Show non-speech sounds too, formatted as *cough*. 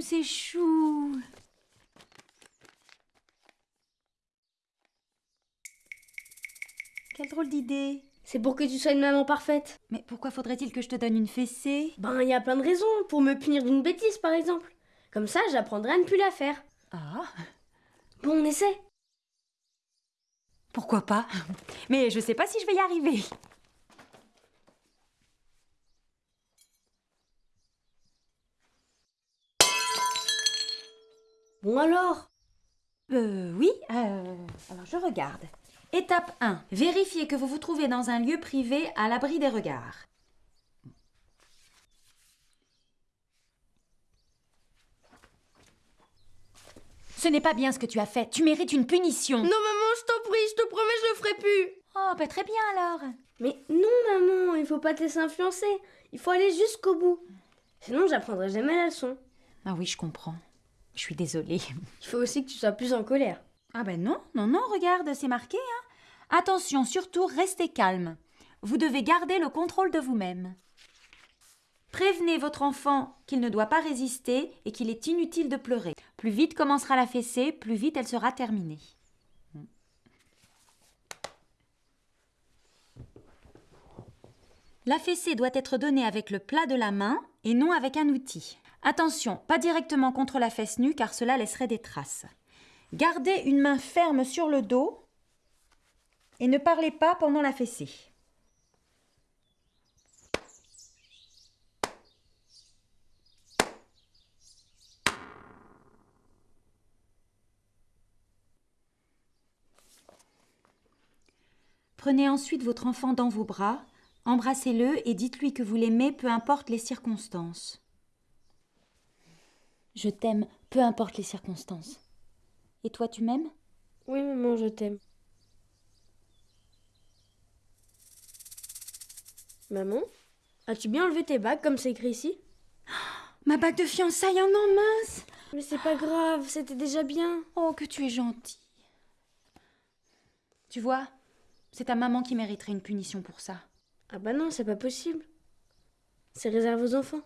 c'est chou. Quelle drôle d'idée. C'est pour que tu sois une maman parfaite. Mais pourquoi faudrait-il que je te donne une fessée? Ben, il y a plein de raisons. Pour me punir d'une bêtise, par exemple. Comme ça, j'apprendrai à ne plus la faire. Ah, Bon, on essaie. pourquoi pas? Mais je sais pas si je vais y arriver. Bon alors Euh, oui, euh, alors je regarde. Étape 1. Vérifiez que vous vous trouvez dans un lieu privé à l'abri des regards. Ce n'est pas bien ce que tu as fait. Tu mérites une punition. Non, maman, je t'en prie, je te promets, je le ferai plus. Oh, bah très bien alors. Mais non, maman, il faut pas te laisser influencer. Il faut aller jusqu'au bout. Sinon, j'apprendrai jamais la leçon. Ah oui, je comprends. Je suis désolée. *laughs* Il faut aussi que tu sois plus en colère. Ah ben non, non, non, regarde, c'est marqué. Hein. Attention, surtout, restez calme. Vous devez garder le contrôle de vous-même. Prévenez votre enfant qu'il ne doit pas résister et qu'il est inutile de pleurer. Plus vite commencera la fessée, plus vite elle sera terminée. La fessée doit être donnée avec le plat de la main et non avec un outil. Attention, pas directement contre la fesse nue car cela laisserait des traces. Gardez une main ferme sur le dos et ne parlez pas pendant la fessée. Prenez ensuite votre enfant dans vos bras, embrassez-le et dites-lui que vous l'aimez peu importe les circonstances. Je t'aime, peu importe les circonstances. Et toi, tu m'aimes? Oui, maman, je t'aime. Maman, as-tu bien enlevé tes bagues comme c'est écrit ici? *gasps* Ma bague de fiançailles en an mince Mais c'est pas grave, c'était déjà bien. Oh, que tu es gentil. Tu vois, c'est ta maman qui mériterait une punition pour ça. Ah bah non, c'est pas possible. C'est réservé aux enfants.